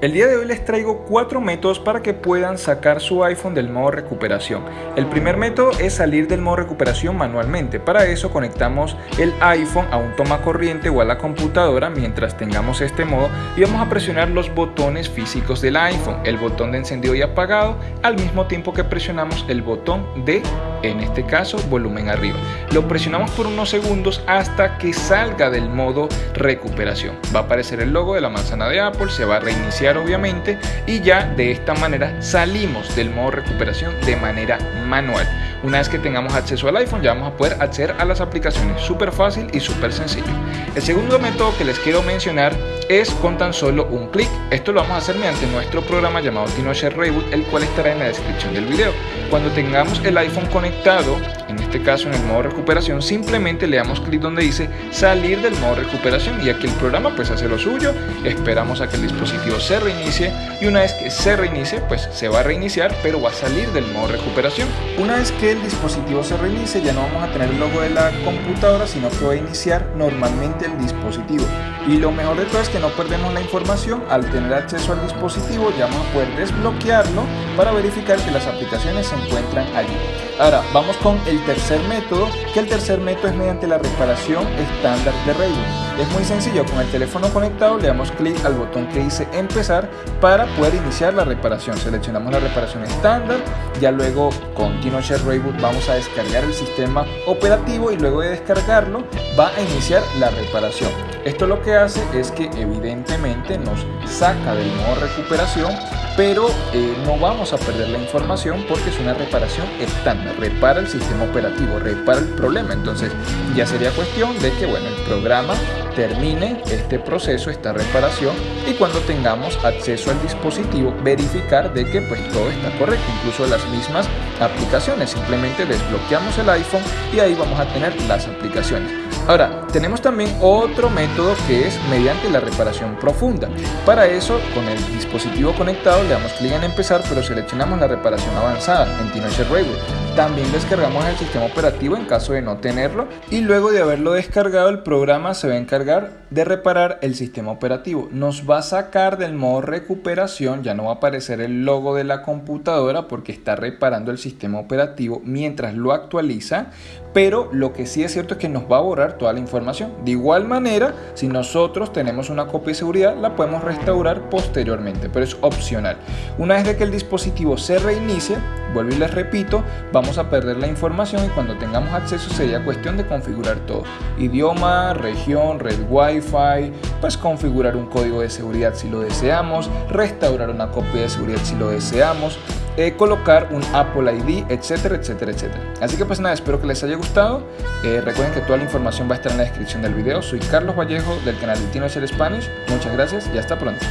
El día de hoy les traigo cuatro métodos para que puedan sacar su iPhone del modo recuperación. El primer método es salir del modo recuperación manualmente. Para eso conectamos el iPhone a un toma corriente o a la computadora mientras tengamos este modo y vamos a presionar los botones físicos del iPhone, el botón de encendido y apagado, al mismo tiempo que presionamos el botón de, en este caso, volumen arriba. Lo presionamos por unos segundos hasta que salga del modo recuperación. Va a aparecer el logo de la manzana de Apple, se va a reiniciar obviamente y ya de esta manera salimos del modo recuperación de manera manual. Una vez que tengamos acceso al iPhone ya vamos a poder acceder a las aplicaciones súper fácil y súper sencillo. El segundo método que les quiero mencionar es con tan solo un clic. Esto lo vamos a hacer mediante nuestro programa llamado TinoShare Reboot, el cual estará en la descripción del video. Cuando tengamos el iPhone conectado, en este caso en el modo recuperación, simplemente le damos clic donde dice salir del modo recuperación y aquí el programa pues hace lo suyo, esperamos a que el dispositivo se reinicie y una vez que se reinicie pues se va a reiniciar pero va a salir del modo recuperación. Una vez que el dispositivo se reinicie ya no vamos a tener el logo de la computadora sino que va a iniciar normalmente el dispositivo y lo mejor de todo es que no perdemos la información al tener acceso al dispositivo ya vamos a poder desbloquearlo para verificar que las aplicaciones se encuentran allí. Ahora vamos con el tercer método que el tercer método es mediante la reparación estándar de Raven es muy sencillo, con el teléfono conectado le damos clic al botón que dice empezar para poder iniciar la reparación. Seleccionamos la reparación estándar, ya luego con TinoShare Reboot vamos a descargar el sistema operativo y luego de descargarlo va a iniciar la reparación. Esto lo que hace es que evidentemente nos saca del modo recuperación pero eh, no vamos a perder la información porque es una reparación estándar, repara el sistema operativo, repara el problema, entonces ya sería cuestión de que bueno, el programa termine este proceso, esta reparación y cuando tengamos acceso al dispositivo verificar de que pues todo está correcto, incluso las mismas aplicaciones, simplemente desbloqueamos el iPhone y ahí vamos a tener las aplicaciones. Ahora, tenemos también otro método que es mediante la reparación profunda. Para eso, con el dispositivo conectado le damos clic en empezar, pero seleccionamos la reparación avanzada en TinoShare Reboot. También descargamos el sistema operativo en caso de no tenerlo y luego de haberlo descargado el programa se va a encargar de reparar el sistema operativo. Nos va a sacar del modo recuperación, ya no va a aparecer el logo de la computadora porque está reparando el sistema operativo mientras lo actualiza, pero lo que sí es cierto es que nos va a borrar toda la información. De igual manera, si nosotros tenemos una copia de seguridad, la podemos restaurar posteriormente, pero es opcional. Una vez de que el dispositivo se reinicie, vuelvo y les repito, vamos a perder la información y cuando tengamos acceso sería cuestión de configurar todo. Idioma, región, red wifi, pues configurar un código de seguridad si lo deseamos, restaurar una copia de seguridad si lo deseamos, eh, colocar un Apple ID, etcétera, etcétera, etcétera. Así que pues nada, espero que les haya gustado. Eh, recuerden que toda la información va a estar en la descripción del video. Soy Carlos Vallejo del canal de Tino Spanish. Muchas gracias y hasta pronto.